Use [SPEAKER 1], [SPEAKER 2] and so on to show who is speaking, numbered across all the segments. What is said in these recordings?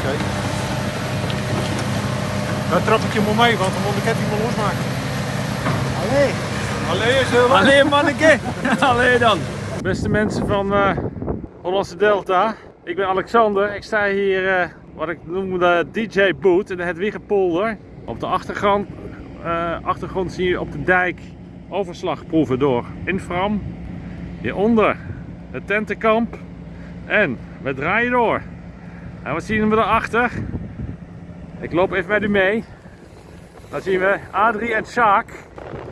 [SPEAKER 1] Oké. Dan trap ik je maar mee, want dan moet ik het niet meer losmaken.
[SPEAKER 2] Allee.
[SPEAKER 1] Allee, is heel wat.
[SPEAKER 3] Allee manneke, allee dan. Beste mensen van eh, Hollandse Delta, ik ben Alexander. Ik sta hier, eh, wat ik noem de DJ boot in de Hedwiggepolder. Op de achtergrond, eh, achtergrond zie je op de dijk overslagproeven door Infram. Hieronder het tentenkamp en we draaien door. En wat zien we daarachter? Ik loop even met u mee. Dan zien we Adrie en Sjaak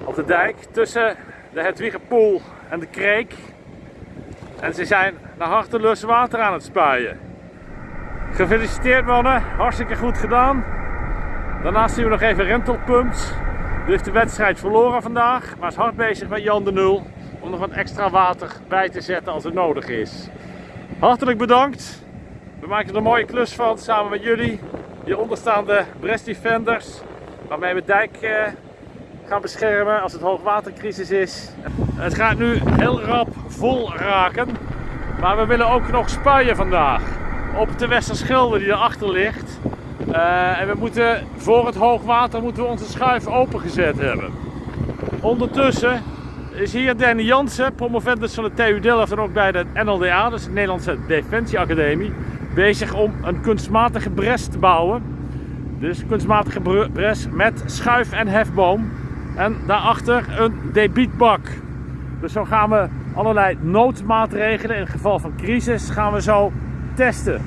[SPEAKER 3] op de dijk tussen de Hedwiggenpoel en de Kreek. En ze zijn naar hartelust water aan het spuien. Gefeliciteerd mannen, hartstikke goed gedaan. Daarnaast zien we nog even Rentelpumps. Die heeft de wedstrijd verloren vandaag, maar is hard bezig met Jan de Nul om nog wat extra water bij te zetten als het nodig is. Hartelijk bedankt. We maken er een mooie klus van samen met jullie. Hieronder staan de Brest Defenders, waarmee we dijk eh, gaan beschermen als het hoogwatercrisis is. Het gaat nu heel rap vol raken, maar we willen ook nog spuien vandaag op de Westerschelde die erachter ligt. Eh, en we moeten voor het hoogwater moeten we onze schuif opengezet hebben. Ondertussen is hier Danny Jansen, promovendus van de TU Delft en ook bij de NLDA, dus de Nederlandse Defensieacademie, bezig om een kunstmatige bres te bouwen. Dus kunstmatige br- bres met schuif en hefboom. En daarachter een debietbak. Dus zo gaan we allerlei noodmaatregelen in geval van crisis gaan we zo testen.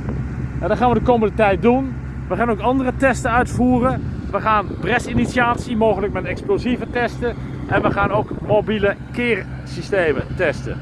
[SPEAKER 3] En dat gaan we de komende tijd doen. We gaan ook andere testen uitvoeren. We gaan bresinitiatie, mogelijk met explosieven testen. En we gaan ook mobiele keersystemen testen.